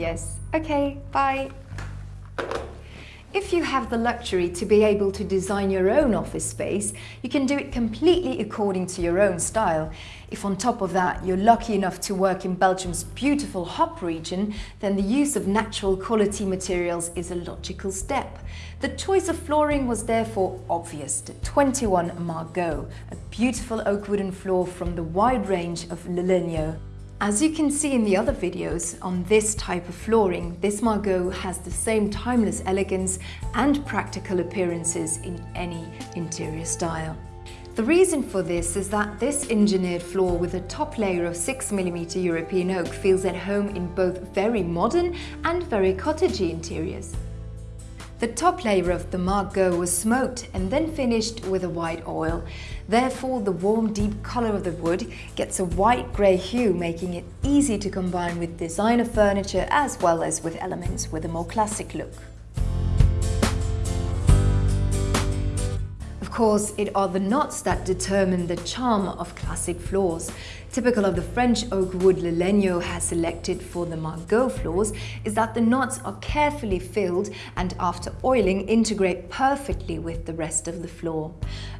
Yes. Okay, bye. If you have the luxury to be able to design your own office space, you can do it completely according to your own style. If on top of that you're lucky enough to work in Belgium's beautiful Hop region, then the use of natural quality materials is a logical step. The choice of flooring was therefore obvious, the 21 Margot, a beautiful oak wooden floor from the wide range of Lelenio. As you can see in the other videos on this type of flooring, this Margot has the same timeless elegance and practical appearances in any interior style. The reason for this is that this engineered floor with a top layer of 6mm European oak feels at home in both very modern and very cottagey interiors. The top layer of the Margot was smoked and then finished with a white oil. Therefore, the warm deep colour of the wood gets a white grey hue, making it easy to combine with designer furniture as well as with elements with a more classic look. Of course, it are the knots that determine the charm of classic floors. Typical of the French oak wood Lelenio has selected for the Margot floors is that the knots are carefully filled and after oiling integrate perfectly with the rest of the floor.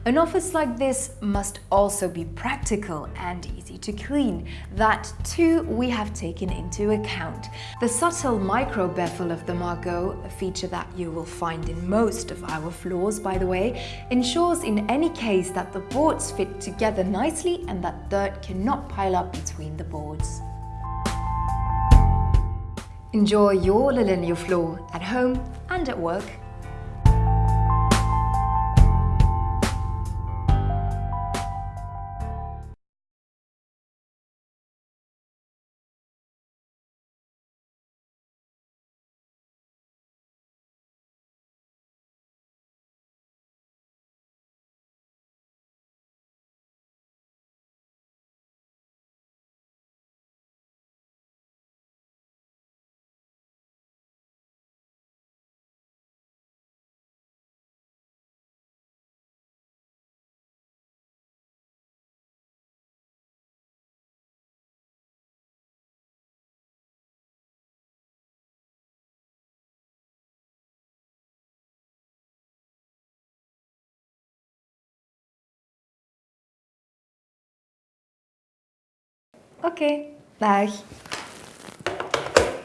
An office like this must also be practical and easy to clean. That too we have taken into account. The subtle micro bevel of the Margot, a feature that you will find in most of our floors by the way, ensures in any case that the boards fit together nicely and that dirt cannot pile up between the boards. Enjoy your Lelenio floor at home and at work Oké, dag.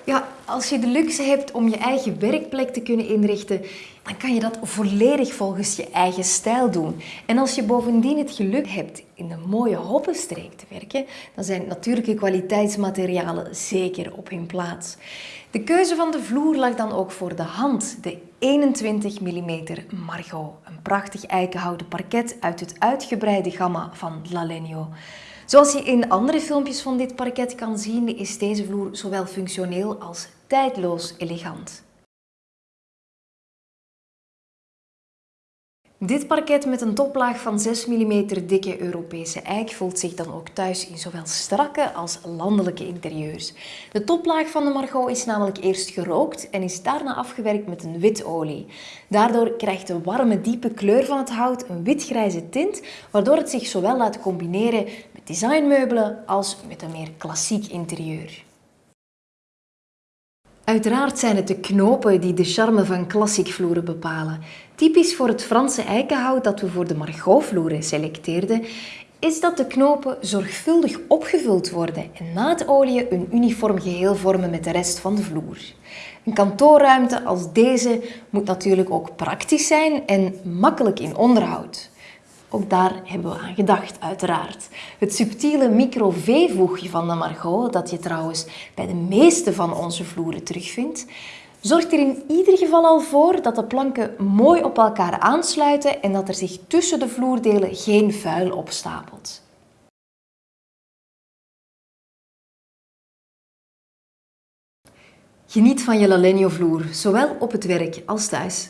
Ja, als je de luxe hebt om je eigen werkplek te kunnen inrichten, dan kan je dat volledig volgens je eigen stijl doen. En als je bovendien het geluk hebt in een mooie hoppenstreek te werken, dan zijn natuurlijke kwaliteitsmaterialen zeker op hun plaats. De keuze van de vloer lag dan ook voor de hand. De 21 mm Margot, een prachtig eikenhouten parket uit het uitgebreide gamma van Lalenio. Zoals je in andere filmpjes van dit parket kan zien, is deze vloer zowel functioneel als tijdloos elegant. Dit parket met een toplaag van 6 mm dikke Europese eik voelt zich dan ook thuis in zowel strakke als landelijke interieurs. De toplaag van de Margot is namelijk eerst gerookt en is daarna afgewerkt met een witolie. Daardoor krijgt de warme diepe kleur van het hout een witgrijze tint, waardoor het zich zowel laat combineren met designmeubelen als met een meer klassiek interieur. Uiteraard zijn het de knopen die de charme van klassiek vloeren bepalen. Typisch voor het Franse eikenhout dat we voor de Margot-vloeren selecteerden, is dat de knopen zorgvuldig opgevuld worden en na het oliën een uniform geheel vormen met de rest van de vloer. Een kantoorruimte als deze moet natuurlijk ook praktisch zijn en makkelijk in onderhoud. Ook daar hebben we aan gedacht, uiteraard. Het subtiele micro-V-voegje van de Margot, dat je trouwens bij de meeste van onze vloeren terugvindt, zorgt er in ieder geval al voor dat de planken mooi op elkaar aansluiten en dat er zich tussen de vloerdelen geen vuil opstapelt. Geniet van je Lalenio vloer, zowel op het werk als thuis.